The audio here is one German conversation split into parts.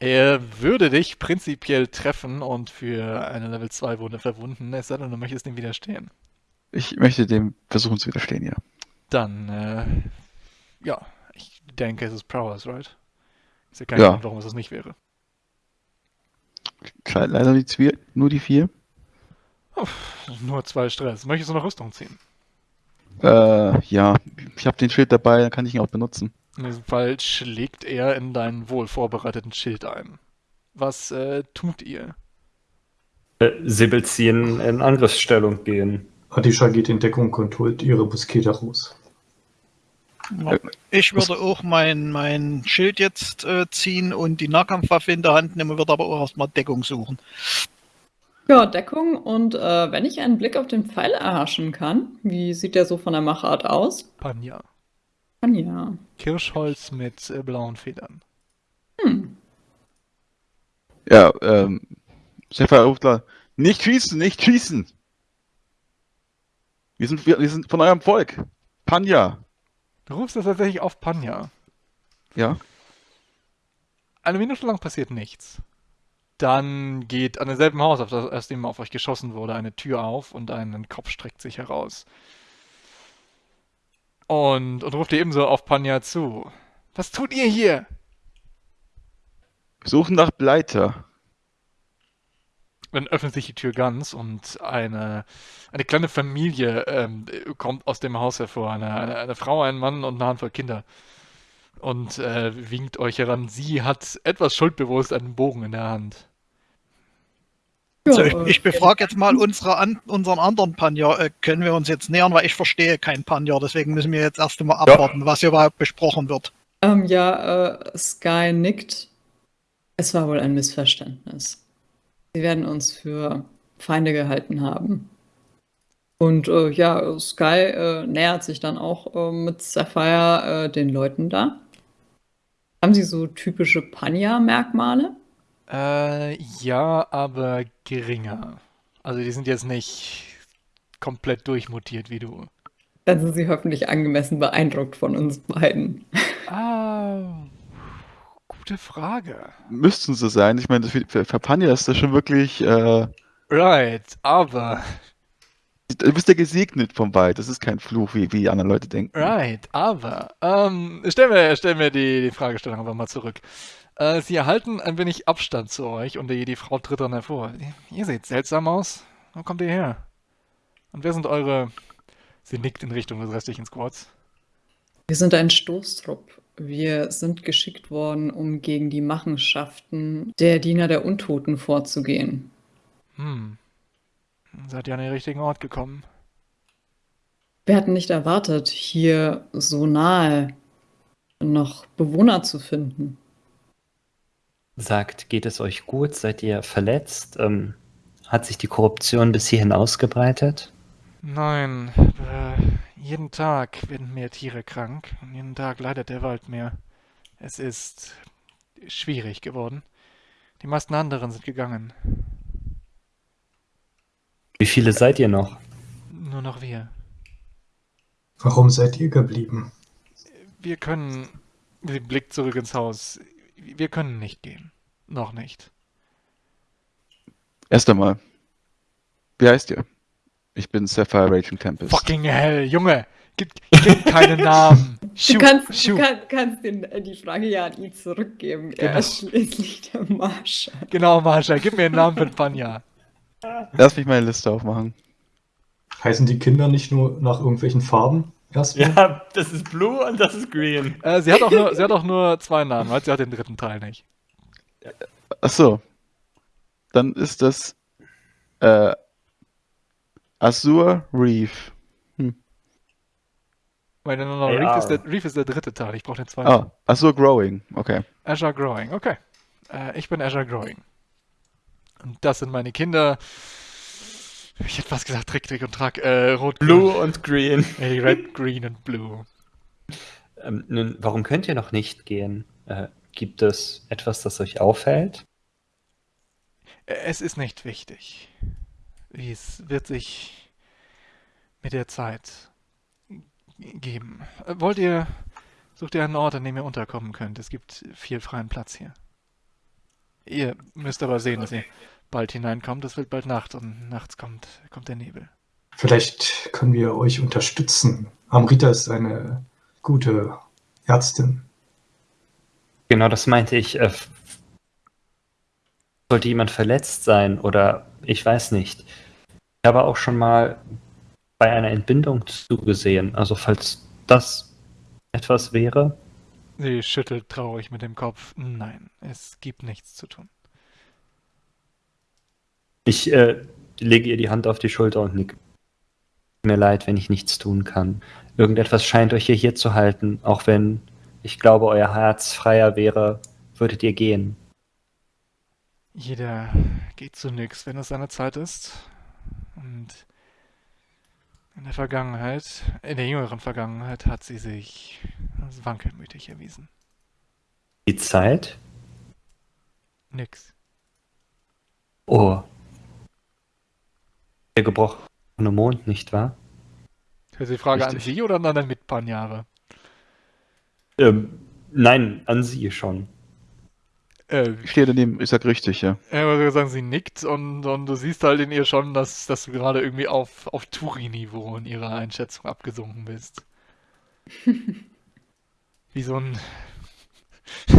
Er würde dich prinzipiell treffen und für eine Level 2 Wunde verwunden, es sei denn, du möchtest ihm widerstehen. Ich möchte dem versuchen zu widerstehen, ja. Dann, äh, ja, ich denke, es ist Prowess, right? Ich sehe keinen Ja. Grund, warum es das nicht wäre. Leider die Zwier nur die vier. Nur zwei Stress. Möchtest du noch Rüstung ziehen? Äh, ja, ich habe den Schild dabei, dann kann ich ihn auch benutzen. In diesem Fall schlägt er in deinen wohl vorbereiteten Schild ein. Was äh, tut ihr? Äh, Sibyl ziehen in Angriffsstellung gehen. Adisha geht in Deckung und holt ihre Muskete raus. Ich würde auch mein, mein Schild jetzt äh, ziehen und die Nahkampfwaffe in der Hand nehmen, würde aber auch erstmal Deckung suchen. Ja, Deckung und äh, wenn ich einen Blick auf den Pfeil erhaschen kann, wie sieht der so von der Machart aus? Panja. Ja. Kirschholz mit äh, blauen Federn. Hm. Ja, ähm, Stefan ruft da, nicht schießen, nicht schießen! Wir sind, wir, wir sind von eurem Volk. Panja. Du rufst das tatsächlich auf Panja. Ja. Eine Minute lang passiert nichts. Dann geht an demselben Haus, auf das, aus dem auf euch geschossen wurde, eine Tür auf und ein Kopf streckt sich heraus. Und, und ruft ihr ebenso auf Panja zu. Was tut ihr hier? Suchen nach Bleiter. Dann öffnet sich die Tür ganz und eine, eine kleine Familie ähm, kommt aus dem Haus hervor. Eine, eine, eine Frau, ein Mann und eine Handvoll Kinder. Und äh, winkt euch heran. Sie hat etwas schuldbewusst einen Bogen in der Hand. Also Ja, ich, ich befrage jetzt mal unsere an, unseren anderen Panja, äh, können wir uns jetzt nähern, weil ich verstehe kein Panja, deswegen müssen wir jetzt erst einmal abwarten, was hier überhaupt besprochen wird. Ähm, ja, äh, Sky nickt. Es war wohl ein Missverständnis. Sie werden uns für Feinde gehalten haben. Und äh, ja, Sky äh, nähert sich dann auch äh, mit Sapphire äh, den Leuten da. Haben sie so typische Panya-Merkmale? Äh, ja, aber geringer. Also die sind jetzt nicht komplett durchmutiert wie du. Dann sind sie hoffentlich angemessen beeindruckt von uns beiden. Ah, gute Frage. Müssten sie sein. Ich meine, für, für, Panja ist das schon wirklich, äh, Right, aber, du bist ja gesegnet vom Wald. Das ist kein Fluch, wie, wie die anderen Leute denken. right, aber, ähm, stellen wir, stellen wir die, die Fragestellung einfach mal zurück. Äh, sie erhalten ein wenig Abstand zu euch und die, die Frau tritt dann hervor. Ihr seht seltsam aus. Wo kommt ihr her? Und wer sind eure... Sie nickt in Richtung des restlichen Squads. Wir sind ein Stoßtrupp. Wir sind geschickt worden, um gegen die Machenschaften der Diener der Untoten vorzugehen. Hm. Seid ihr an den richtigen Ort gekommen? Wir hatten nicht erwartet, hier so nahe noch Bewohner zu finden. Sagt, geht es euch gut? Seid ihr verletzt? Ähm, hat sich die Korruption bis hierhin ausgebreitet? Nein, äh, jeden Tag werden mehr Tiere krank und jeden Tag leidet der Wald mehr. Es ist schwierig geworden. Die meisten anderen sind gegangen. Wie viele seid ihr noch? Nur noch wir. Warum seid ihr geblieben? Wir können. Sie blickt zurück ins Haus. Wir können nicht gehen. Noch nicht. Erst einmal. Wie heißt ihr? Ich bin Sapphire Raging Tempest. Fucking hell, Junge! Gib, gib keine Namen! Du Shoot, kannst, du kann, kannst den, äh, die Frage ja an ihn zurückgeben. Er Genau. ist schließlich der Marschall. Genau, Marsha, gib mir einen Namen für Panja. Lass mich meine Liste aufmachen. Heißen die Kinder nicht nur nach irgendwelchen Farben? Erstmal? Ja, das ist Blue und das ist Green. Äh, sie, hat auch nur, sie hat auch nur zwei Namen, weil sie hat den dritten Teil nicht. Ach so. Dann ist das äh, Azure Reef. Weil no, no, AR. Reef, ist der, Reef ist der dritte Teil, ich brauche den zweiten. Ah, Azure Growing. Okay. Azure Growing, okay. Äh, ich bin Azure Growing. Und das sind meine Kinder. Ich hätte fast gesagt Trick, Trick und Track. Äh, Rot, Blue und Green. Äh, Red, Green und Blue. Ähm, nun, warum könnt ihr noch nicht gehen? Äh, gibt es etwas, das euch auffällt? Äh, Es ist nicht wichtig. Es wird sich mit der Zeit geben. Äh, Wollt ihr, sucht ihr einen Ort, an dem ihr unterkommen könnt? Es gibt viel freien Platz hier. Ihr müsst aber sehen, dass ihr bald hineinkommt. Es wird bald Nacht und nachts kommt, kommt der Nebel. Vielleicht können wir euch unterstützen. Amrita ist eine gute Ärztin. Genau, das meinte ich. Äh, sollte jemand verletzt sein oder ich weiß nicht. Ich habe auch schon mal bei einer Entbindung zugesehen. Also falls das etwas wäre. Sie schüttelt traurig mit dem Kopf. Nein, es gibt nichts zu tun. Ich äh, lege ihr die Hand auf die Schulter und nick. Mir leid, wenn ich nichts tun kann. Irgendetwas scheint euch hier zu halten, auch wenn ich glaube, euer Herz freier wäre, würdet ihr gehen. Jeder geht zu nix, wenn es seine Zeit ist. Und in der Vergangenheit, in der jüngeren Vergangenheit, hat sie sich als wankelmütig erwiesen. Die Zeit? Nix. Oh. Der gebrochene Mond, nicht wahr? Ist die Frage an Richtig. Sie oder an den Mitpanjare? Ähm, nein, an sie schon. Äh, Ich stehe daneben, ich sag richtig, ja. Ja, aber wir sagen, sie nickt und, und du siehst halt in ihr schon, dass, dass du gerade irgendwie auf, auf Turi-Niveau in ihrer Einschätzung abgesunken bist. Wie so ein.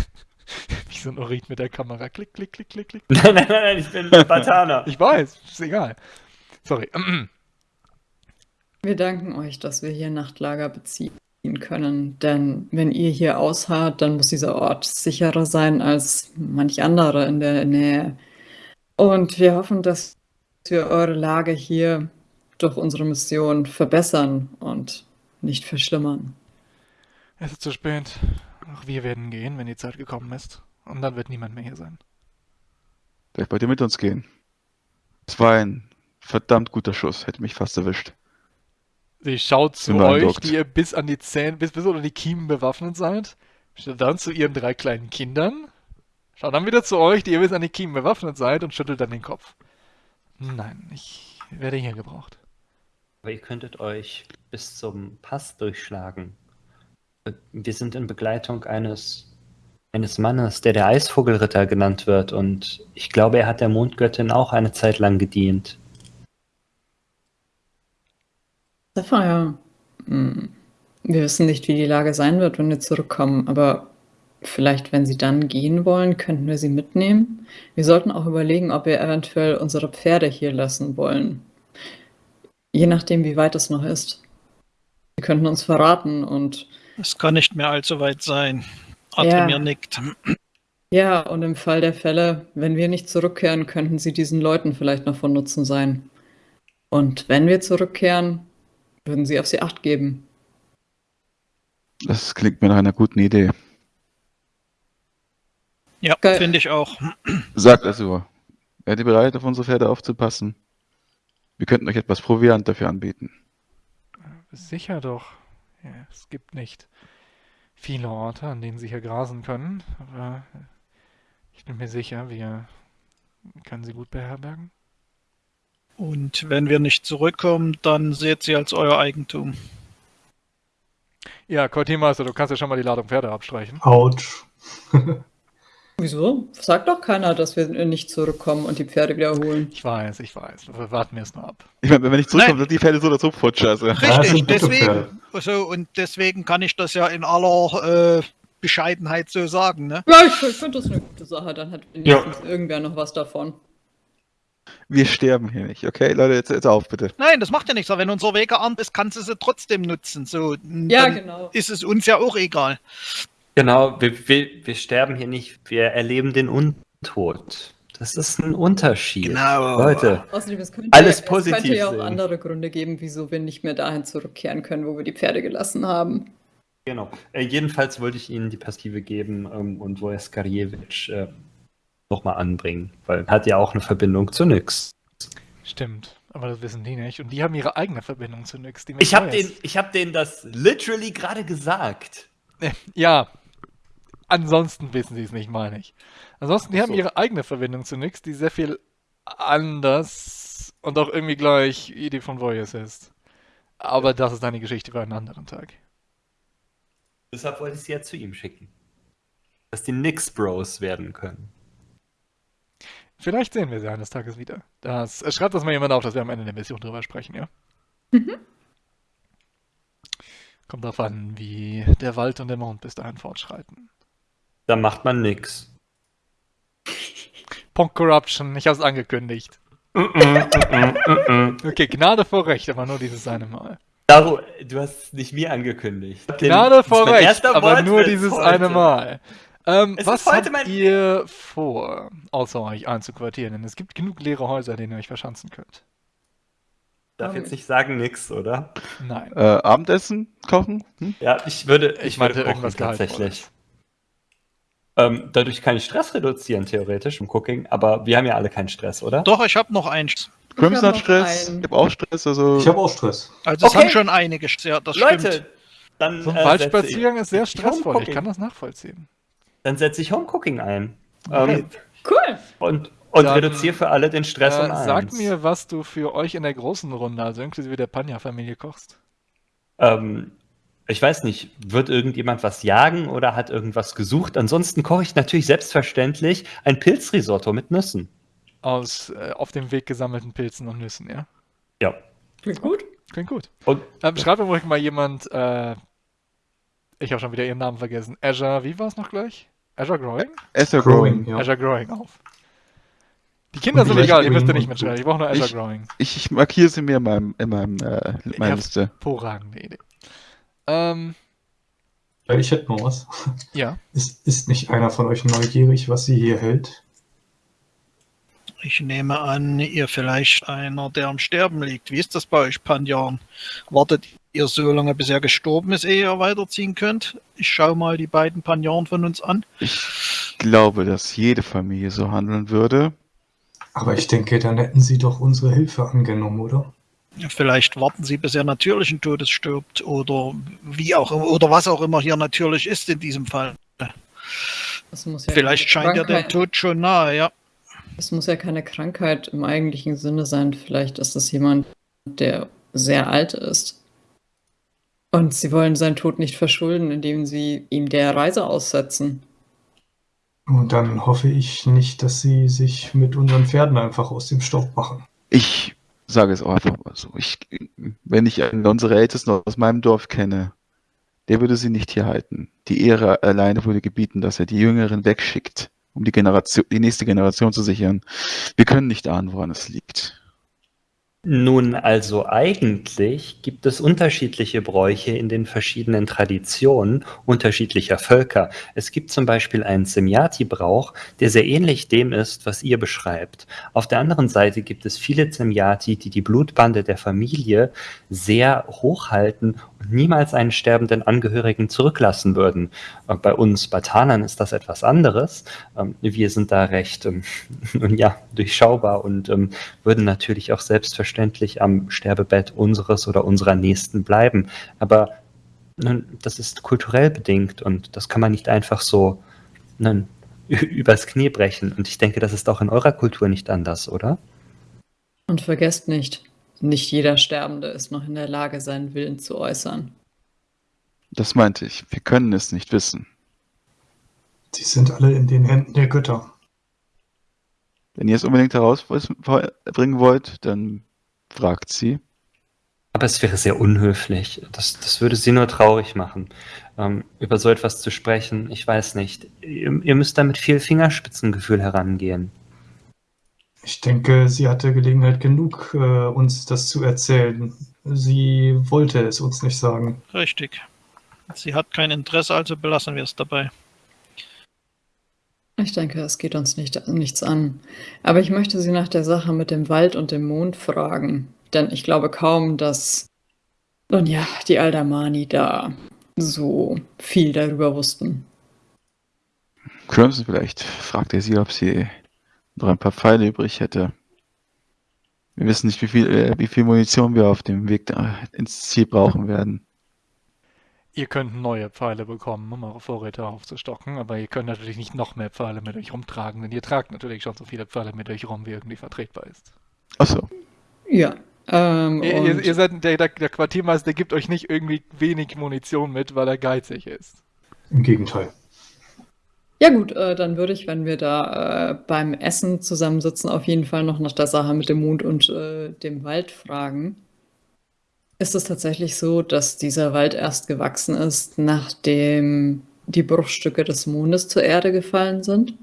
Wie so ein Orit mit der Kamera. Klick, klick, klick, klick, klick. Nein, nein, nein, ich bin Batana. Ich weiß, ist egal. Sorry. Wir danken euch, dass wir hier Nachtlager beziehen können, denn wenn ihr hier ausharrt, dann muss dieser Ort sicherer sein als manch andere in der Nähe. Und wir hoffen, dass wir eure Lage hier durch unsere Mission verbessern und nicht verschlimmern. Es ist zu spät. Auch wir werden gehen, wenn die Zeit gekommen ist. Und dann wird niemand mehr hier sein. Vielleicht wollt ihr mit uns gehen. Das war ein verdammt guter Schuss, hätte mich fast erwischt. Sie schaut zu euch, die ihr bis an die Zähne, bis, bis unter die Kiemen bewaffnet seid. Schaut dann zu ihren drei kleinen Kindern. Schaut dann wieder zu euch, die ihr bis an die Kiemen bewaffnet seid und schüttelt dann den Kopf. Nein, ich werde hier gebraucht. Aber ihr könntet euch bis zum Pass durchschlagen. Wir sind in Begleitung eines, eines Mannes, der der Eisvogelritter genannt wird. Und ich glaube, er hat der Mondgöttin auch eine Zeit lang gedient. Sapphire, hm, wir wissen nicht, wie die Lage sein wird, wenn wir zurückkommen, aber vielleicht, wenn Sie dann gehen wollen, könnten wir Sie mitnehmen. Wir sollten auch überlegen, ob wir eventuell unsere Pferde hier lassen wollen. Je nachdem, wie weit es noch ist. Sie könnten uns verraten und Es kann nicht mehr allzu weit sein. Ja. Adremir nickt. ja, und im Fall der Fälle, wenn wir nicht zurückkehren, könnten Sie diesen Leuten vielleicht noch von Nutzen sein. Und wenn wir zurückkehren, würden Sie auf sie Acht geben. Das klingt mir nach einer guten Idee. Ja, finde ich auch. Sagt also, werdet ihr bereit, auf unsere Pferde aufzupassen? Wir könnten euch etwas Proviant dafür anbieten. Sicher doch. Ja, es gibt nicht viele Orte, an denen sie hier grasen können, aber ich bin mir sicher, wir können sie gut beherbergen. Und wenn wir nicht zurückkommen, dann seht sie als euer Eigentum. Ja, Cortimeister, du kannst ja schon mal die Ladung Pferde abstreichen. Autsch. Wieso? Sagt doch keiner, dass wir nicht zurückkommen und die Pferde wiederholen. Ich weiß, ich weiß. Warten wir es nur ab. Ich meine, wenn wir nicht zurückkommen, Nein. sind die Pferde so oder so futsch. Also. Ja, Richtig, deswegen. Pferde. So, und deswegen kann ich das ja in aller äh, Bescheidenheit so sagen, ne? Ja, ich, ich finde das eine gute Sache. Dann hat wenigstens irgendwer noch was davon. Wir sterben hier nicht, okay? Leute, jetzt, jetzt auf, bitte. Nein, das macht ja nichts. Aber wenn unser Weg gearmt ist, kannst du sie trotzdem nutzen. So, Ja, genau. ist es uns ja auch egal. Genau, wir, wir, wir sterben hier nicht, wir erleben den Untod. Das ist ein Unterschied. Genau. Leute, Außerdem, es könnte, Alles ja, es positiv könnte ja auch sehen. andere Gründe geben, wieso wir nicht mehr dahin zurückkehren können, wo wir die Pferde gelassen haben. genau. Äh, jedenfalls wollte ich Ihnen die Passive geben ähm, und Wojskarjewitsch äh, nochmal anbringen, weil hat ja auch eine Verbindung zu nix. Stimmt, aber das wissen die nicht. Und die haben ihre eigene Verbindung zu nix. Die Ich habe den, ich hab denen das literally gerade gesagt. Ja. Ansonsten wissen sie es nicht, meine ich. Ansonsten, die Ach haben so. ihre eigene Verbindung zu nix, die sehr viel anders und auch irgendwie gleich Idee von Voyeurs ist. Aber das ist eine Geschichte für einen anderen Tag. Deshalb wollte ich sie ja zu ihm schicken. Dass die Nix Bros werden können. Vielleicht sehen wir sie eines Tages wieder. Das, äh, schreibt das mal jemand auf, dass wir am Ende der Mission drüber sprechen, ja? Mhm. Kommt darauf an, wie der Wald und der Mond bis dahin fortschreiten. Da macht man nix. Punkt Corruption, ich hab's angekündigt. Okay, Gnade vor Recht, aber nur dieses eine Mal. Daru, du hast es nicht mir angekündigt. Gnade vor Recht, aber nur dieses heute. eine Mal. Ähm, Es was habt mein- ihr vor, außer euch einzuquartieren? Denn es gibt genug leere Häuser, in denen ihr euch verschanzen könnt. Darf jetzt nicht sagen nix, oder? Nein. Äh, Abendessen kochen? Hm? Ja, ich würde. Ich Ich, würde kochen, irgendwas tatsächlich. Ähm, dadurch kann ich Stress reduzieren, theoretisch im Cooking, aber wir haben ja alle keinen Stress, oder? Doch, ich habe noch eins. Crimson hat Stress. einen. Ich habe auch Stress, also. Ich habe auch Stress. Also es Okay. haben schon einige, ja, das Leute, stimmt. dann, So ein äh, Waldspaziergang ist sehr stressvoll. Ich kann das nachvollziehen. Dann setze ich Home Cooking ein. Okay. Ähm, Cool. und und Dann, reduziere für alle den Stress Äh, um eins. sag mir, was du für euch in der großen Runde, also inklusive der Panja-Familie, kochst. Ähm, ich weiß nicht, wird irgendjemand was jagen oder hat irgendwas gesucht? Ansonsten koche ich natürlich selbstverständlich ein Pilzrisotto mit Nüssen. Aus äh, auf dem Weg gesammelten Pilzen und Nüssen, ja? Ja. Klingt gut. Klingt gut. Und Ähm, schreibt mir ruhig mal jemand, äh, ich habe schon wieder ihren Namen vergessen. Azure, wie war es noch gleich? Azure Growing? Ether Growing, Growing. ja. Azure Growing auf. Die Kinder sind egal, ihr müsst ja nicht mitschreiben. Ich brauche nur Azure Ich- Growing. Ich, ich markiere sie mir in meinem, in meinem, äh, in meiner. Liste. Hervorragende Idee. Ähm, Ja, ich hätte noch was. ja. Ist, ist nicht einer von euch neugierig, was sie hier hält? Ich nehme an, ihr vielleicht einer, der am Sterben liegt. Wie ist das bei euch, Panjan? Wartet ihr so lange, bis er gestorben ist, ehe ihr weiterziehen könnt? Ich schaue mal die beiden Panjan von uns an. Ich glaube, dass jede Familie so handeln würde. Aber ich denke, dann hätten sie doch unsere Hilfe angenommen, oder? Vielleicht warten sie, bis er natürlichen Todes stirbt oder wie auch immer, oder was auch immer hier natürlich ist in diesem Fall. Das muss ja Vielleicht scheint ja der Tod schon nahe, ja. Es muss ja keine Krankheit im eigentlichen Sinne sein. Vielleicht ist es jemand, der sehr alt ist. Und sie wollen seinen Tod nicht verschulden, indem sie ihm der Reise aussetzen. Und dann hoffe ich nicht, dass sie sich mit unseren Pferden einfach aus dem Staub machen. Ich sage es auch einfach mal so. Ich, wenn ich einen unsere Ältesten aus meinem Dorf kenne, der würde sie nicht hier halten. Die Ehre alleine würde gebieten, dass er die Jüngeren wegschickt, um die Generation, die nächste Generation zu sichern. Wir können nicht ahnen, woran es liegt. Nun, also eigentlich gibt es unterschiedliche Bräuche in den verschiedenen Traditionen unterschiedlicher Völker. Es gibt zum Beispiel einen Semyati-Brauch, der sehr ähnlich dem ist, was ihr beschreibt. Auf der anderen Seite gibt es viele Semyati, die die Blutbande der Familie sehr hochhalten und niemals einen sterbenden Angehörigen zurücklassen würden. Äh, Bei uns Batanern ist das etwas anderes. Ähm, Wir sind da recht, ähm, ja, durchschaubar und ähm, würden natürlich auch selbstverständlich am Sterbebett unseres oder unserer Nächsten bleiben. Aber nun, das ist kulturell bedingt und das kann man nicht einfach so nun, übers Knie brechen. Und ich denke, das ist auch in eurer Kultur nicht anders, oder? Und vergesst nicht, nicht jeder Sterbende ist noch in der Lage, seinen Willen zu äußern. Das meinte ich. Wir können es nicht wissen. Sie sind alle in den Händen der Götter. Wenn ihr es unbedingt herausbringen wollt, dann fragt sie. Aber es wäre sehr unhöflich. Das, das würde sie nur traurig machen, ähm, über so etwas zu sprechen. Ich weiß nicht. Ihr, ihr müsst da mit viel Fingerspitzengefühl herangehen. Ich denke, sie hatte Gelegenheit genug, äh, uns das zu erzählen. Sie wollte es uns nicht sagen. Richtig. Sie hat kein Interesse, also belassen wir es dabei. Ich denke, es geht uns nicht, nichts an. Aber ich möchte Sie nach der Sache mit dem Wald und dem Mond fragen. Denn ich glaube kaum, dass, nun ja, die Aldamani da so viel darüber wussten. Crimson vielleicht fragt er sie, ob sie noch ein paar Pfeile übrig hätte. Wir wissen nicht, wie viel, äh, wie viel Munition wir auf dem Weg ins Ziel brauchen werden. Ihr könnt neue Pfeile bekommen, um eure Vorräte aufzustocken, aber ihr könnt natürlich nicht noch mehr Pfeile mit euch rumtragen, denn ihr tragt natürlich schon so viele Pfeile mit euch rum, wie irgendwie vertretbar ist. Achso, Ja. Ähm, Ihr, und ihr, ihr seid der, der, der Quartiermeister, der gibt euch nicht irgendwie wenig Munition mit, weil er geizig ist. Im Gegenteil. Ja gut, äh, dann würde ich, wenn wir da äh, beim Essen zusammensitzen, auf jeden Fall noch nach der Sache mit dem Mond und äh, dem Wald fragen. Ist es tatsächlich so, dass dieser Wald erst gewachsen ist, nachdem die Bruchstücke des Mondes zur Erde gefallen sind?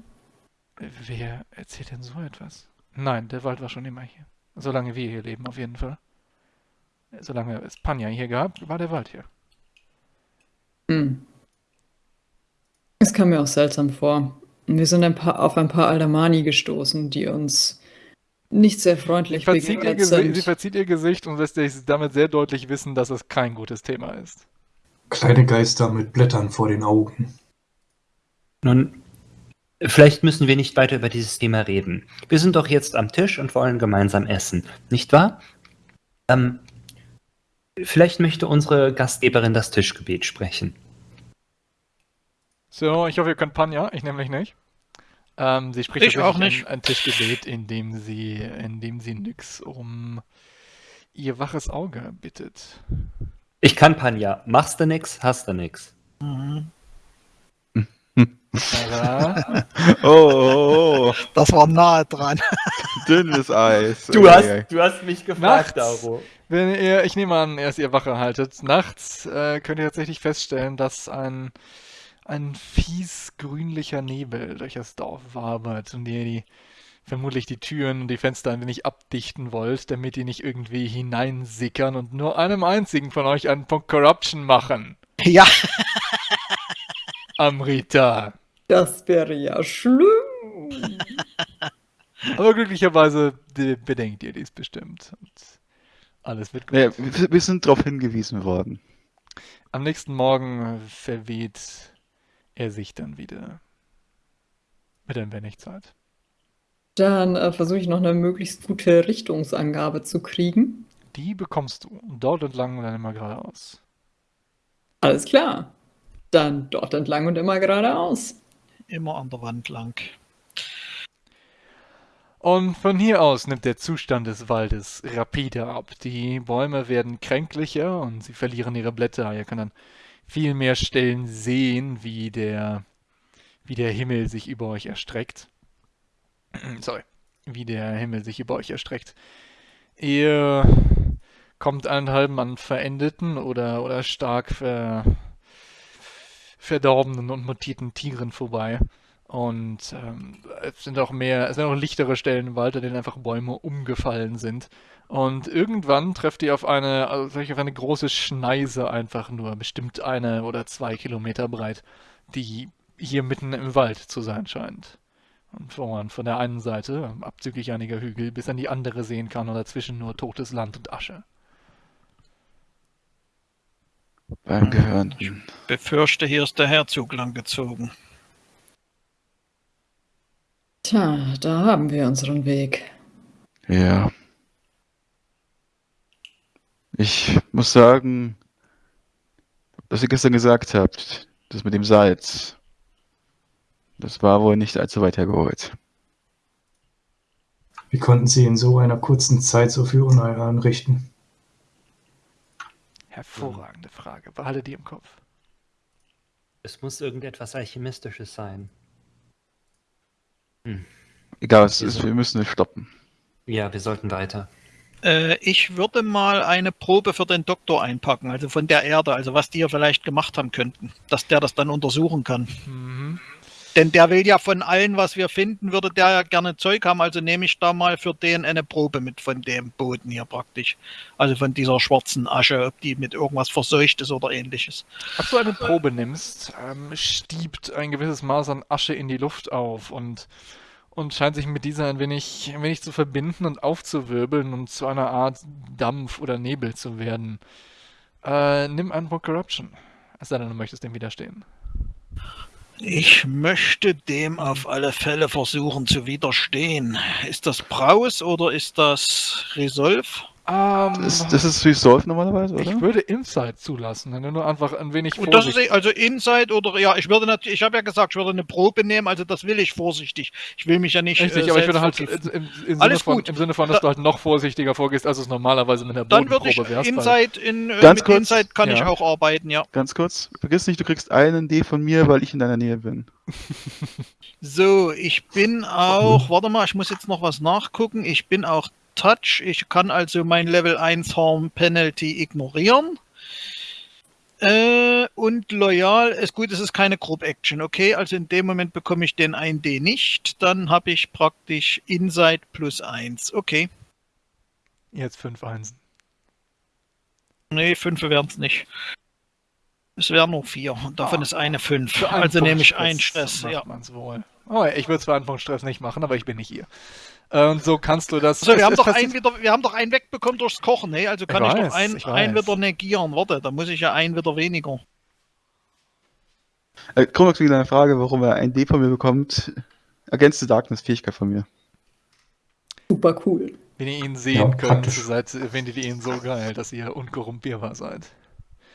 Wer erzählt denn so etwas? Nein, der Wald war schon immer hier. Solange wir hier leben, auf jeden Fall. Solange es Panja hier gab, war der Wald hier. Hm. Es kam mir auch seltsam vor. Wir sind ein paar, auf ein paar Aldamani gestoßen, die uns nicht sehr freundlich Sie verzieht, ihr Gesicht, sie verzieht ihr Gesicht und lässt sich damit sehr deutlich wissen, dass es kein gutes Thema ist. Kleine Geister mit Blättern vor den Augen. Nun, vielleicht müssen wir nicht weiter über dieses Thema reden. Wir sind doch jetzt am Tisch und wollen gemeinsam essen, nicht wahr? Ähm, vielleicht möchte unsere Gastgeberin das Tischgebet sprechen. So, ich hoffe, ihr könnt Panja, ich nämlich nicht. Ähm, sie spricht Ich auch nicht. Ein, ein Tischgebet, in dem sie, in dem sie Nyx um ihr waches Auge bittet. Ich kann Panja. Machst du nix, hast du nix. Mhm. Oh, oh, oh, Das war nahe dran. dünnes Eis. Du hast, du hast mich gefragt, Nachts. Daro. wenn ihr, ich nehme an, erst ihr Wache haltet, nachts äh, könnt ihr tatsächlich feststellen, dass ein, ein fies grünlicher Nebel durch das Dorf wabert und ihr die vermutlich die Türen und die Fenster ein wenig abdichten wollt, damit die nicht irgendwie hineinsickern und nur einem einzigen von euch einen Punkt Corruption machen. Ja, Amrita. Das wäre ja schlimm. Aber glücklicherweise de- bedenkt ihr dies bestimmt. Und alles wird gut. Ja, wir sind darauf hingewiesen worden. Am nächsten Morgen verweht er sich dann wieder. Mit ein wenig Zeit. Dann äh, versuche ich noch eine möglichst gute Richtungsangabe zu kriegen. Die bekommst du. Dort entlang und dann immer geradeaus. Alles klar. Dann dort entlang und immer geradeaus. immer an der Wand lang. Und von hier aus nimmt der Zustand des Waldes rapide ab. Die Bäume werden kränklicher und sie verlieren ihre Blätter. Ihr könnt an viel mehr Stellen sehen, wie der, wie der Himmel sich über euch erstreckt. Sorry, wie der Himmel sich über euch erstreckt. Ihr kommt allenthalben an verendeten oder, oder stark ver, verdorbenen und mutierten Tieren vorbei. Und ähm, es sind auch mehr, es sind auch lichtere Stellen im Wald, an denen einfach Bäume umgefallen sind. Und irgendwann trefft ihr auf eine, also vielleicht auf eine große Schneise einfach nur, bestimmt eine oder zwei Kilometer breit, die hier mitten im Wald zu sein scheint. Und wo man von der einen Seite, abzüglich einiger Hügel, bis an die andere sehen kann und dazwischen nur totes Land und Asche. Beim Gehörnten. Befürchte, hier ist der Herzog langgezogen. Tja, da haben wir unseren Weg. Ja. Ich muss sagen, was ihr gestern gesagt habt, das mit dem Salz, das war wohl nicht allzu weit hergeholt. Wie konnten sie in so einer kurzen Zeit so viel Unheil anrichten? Hervorragende Frage. Behalte die im Kopf. Es muss irgendetwas Alchemistisches sein. Egal, was es ist, wir müssen es stoppen. Ja, wir sollten weiter. Äh, ich würde mal eine Probe für den Doktor einpacken, also von der Erde, also was die ja vielleicht gemacht haben könnten, dass der das dann untersuchen kann. Mhm. Denn der will ja von allen, was wir finden, würde der ja gerne Zeug haben, also nehme ich da mal für den eine Probe mit von dem Boden hier praktisch. Also von dieser schwarzen Asche, ob die mit irgendwas verseucht ist oder ähnliches. Als du eine Probe nimmst, ähm, stiebt ein gewisses Maß an Asche in die Luft auf und, und scheint sich mit dieser ein wenig, ein wenig zu verbinden und aufzuwirbeln und zu einer Art Dampf oder Nebel zu werden. Äh, nimm Punkt Corruption. Es sei denn, du möchtest dem widerstehen. Ich möchte dem auf alle Fälle versuchen zu widerstehen. Ist das Braus oder ist das Resolve? Ähm, Das, das ist Resolve normalerweise, oder? ich würde Insight zulassen, wenn du nur einfach ein wenig Und das ist also Inside oder ja, ich würde natürlich, ich habe ja gesagt, ich würde eine Probe nehmen, also das will ich vorsichtig. Ich will mich ja nicht. Richtig, äh, aber ich würde halt im, im, Sinne Alles von, gut. im Sinne von, dass Da- du halt noch vorsichtiger vorgehst, als es normalerweise mit einer Dann würde ich Bodenprobe wärst. Inside in äh, Ganz mit kurz, Inside kann ich ja. auch arbeiten, ja. Ganz kurz, vergiss nicht, du kriegst einen D von mir, weil ich in deiner Nähe bin. So, ich bin auch, warte mal, ich muss jetzt noch was nachgucken. Ich bin auch Touch. Ich kann also mein Level 1 Harm Penalty ignorieren. Äh, und loyal ist gut, es ist keine Group Action, okay? Also in dem Moment bekomme ich den 1D nicht. Dann habe ich praktisch Insight plus 1. Okay. Jetzt fünf Einsen. Nee, 5 wären es nicht. Es wären nur 4. Und davon Ah. ist eine 5. Für einen Also nehme ich einen Stress, ja. man's wohl. Oh, ich würde zwar einen Punkt Stress nicht machen, aber ich bin nicht ihr. Und so kannst du das. So, es- wir haben, doch einen wieder, wir haben doch einen wegbekommen durchs Kochen, hey? Also kann ich, weiß, doch einen, ich einen wieder negieren. Warte, da muss ich ja einen wieder weniger. Äh, Chronox, wieder eine Frage, warum er ein D von mir bekommt. Against the Darkness Fähigkeit von mir. Super cool. Wenn ihr ihn sehen Ja, könnt, seid, findet ihr ihn so geil, dass ihr unkorrumpierbar seid.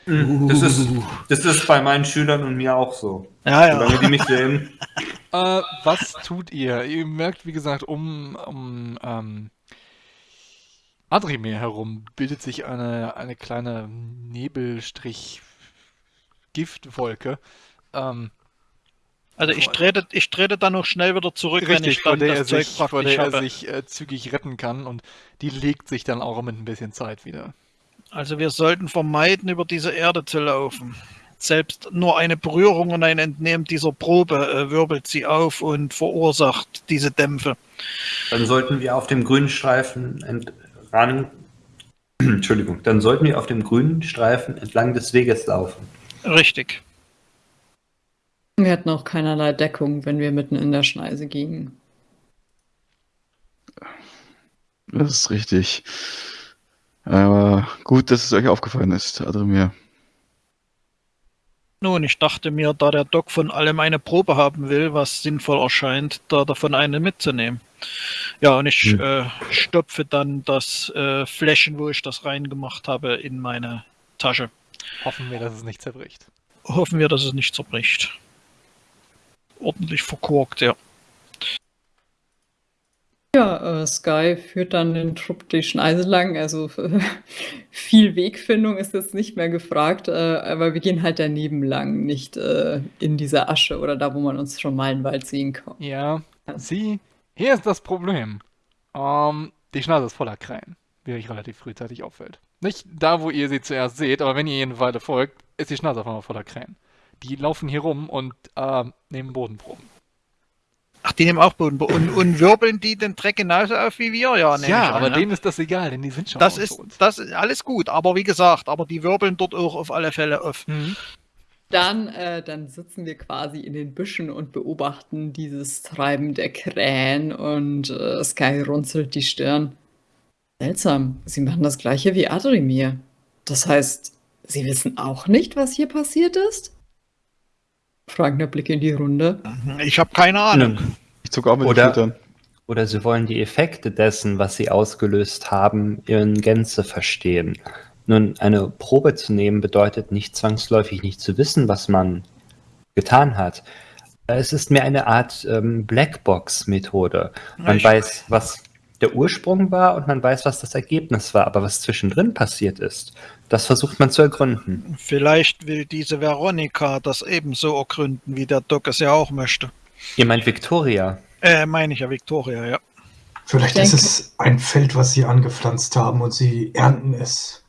Das ist, das ist bei meinen Schülern und mir auch so. Ja, Solange die mich sehen. Äh, was tut ihr? Ihr merkt, wie gesagt, um, um ähm, Adrimir herum bildet sich eine, eine kleine Nebelstrich-Giftwolke. Ähm, Also ich trete, ich trete dann noch schnell wieder zurück, wenn richtig, ich vor dann der, er das Zeug sich, vor der er sich äh, zügig retten kann und die legt sich dann auch mit ein bisschen Zeit wieder. Also wir sollten vermeiden, über diese Erde zu laufen. Selbst nur eine Berührung und ein Entnehmen dieser Probe äh, wirbelt sie auf und verursacht diese Dämpfe. Dann sollten wir auf dem grünen Streifen entlang. Entschuldigung, dann sollten wir auf dem grünen Streifen entlang des Weges laufen. Richtig. Wir hatten auch keinerlei Deckung, wenn wir mitten in der Schneise gingen. Das ist richtig. Aber gut, dass es euch aufgefallen ist, Adrimir. Nun, ich dachte mir, da der Doc von allem eine Probe haben will, was sinnvoll erscheint, da davon eine mitzunehmen. Ja, und ich Hm. äh, stopfe dann das äh, Fläschchen, wo ich das reingemacht habe, in meine Tasche. Hoffen wir, dass es nicht zerbricht. Hoffen wir, dass es nicht zerbricht. Ordentlich verkorkt, ja. Ja, äh, Sky führt dann den Trupp die Schneise lang. Also viel Wegfindung ist jetzt nicht mehr gefragt, äh, aber wir gehen halt daneben lang, nicht äh, in dieser Asche oder da, wo man uns schon meilenweit sehen kann. Ja, sie, hier ist das Problem. Ähm, die Schnase ist voller Krähen, wie euch relativ frühzeitig auffällt. Nicht da, wo ihr sie zuerst seht, aber wenn ihr ihnen Weile folgt, ist die Schnase auf einmal voller Krähen. Die laufen hier rum und äh, nehmen Bodenproben. Die nehmen auch Boden. Und, und wirbeln die den Dreck genauso auf wie wir? Ja, ja, ich an, aber ne? denen ist das egal, denn die sind schon das ist, uns. das ist alles gut, aber wie gesagt, aber die wirbeln dort auch auf alle Fälle auf. Mhm. Dann, äh, dann sitzen wir quasi in den Büschen und beobachten dieses Treiben der Krähen und äh, Sky runzelt die Stirn. Seltsam, sie machen das gleiche wie Adrimir. Das heißt, sie wissen auch nicht, was hier passiert ist? Fragender Blick in die Runde. Ich habe keine Ahnung. Ich zucke auch mit Oder- den Schultern. Oder sie wollen die Effekte dessen, was sie ausgelöst haben, in Gänze verstehen. Nun, eine Probe zu nehmen bedeutet nicht zwangsläufig nicht zu wissen, was man getan hat. Es ist mehr eine Art ähm, Blackbox-Methode. Man Ich- weiß, was der Ursprung war und man weiß, was das Ergebnis war. Aber was zwischendrin passiert ist, das versucht man zu ergründen. Vielleicht will diese Veronika das ebenso ergründen, wie der Doc es ja auch möchte. Ihr meint Victoria? Äh, meine ich ja, Victoria, ja. Vielleicht Ich ist denke- es ein Feld, was sie angepflanzt haben und sie ernten es.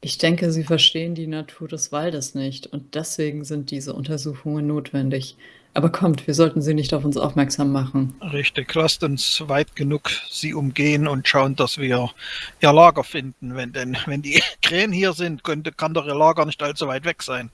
Ich denke, sie verstehen die Natur des Waldes nicht und deswegen sind diese Untersuchungen notwendig. Aber kommt, wir sollten sie nicht auf uns aufmerksam machen. Richtig. Lasst uns weit genug sie umgehen und schauen, dass wir ihr Lager finden. Wenn denn, wenn die Krähen hier sind, könnte, kann doch ihr Lager nicht allzu weit weg sein.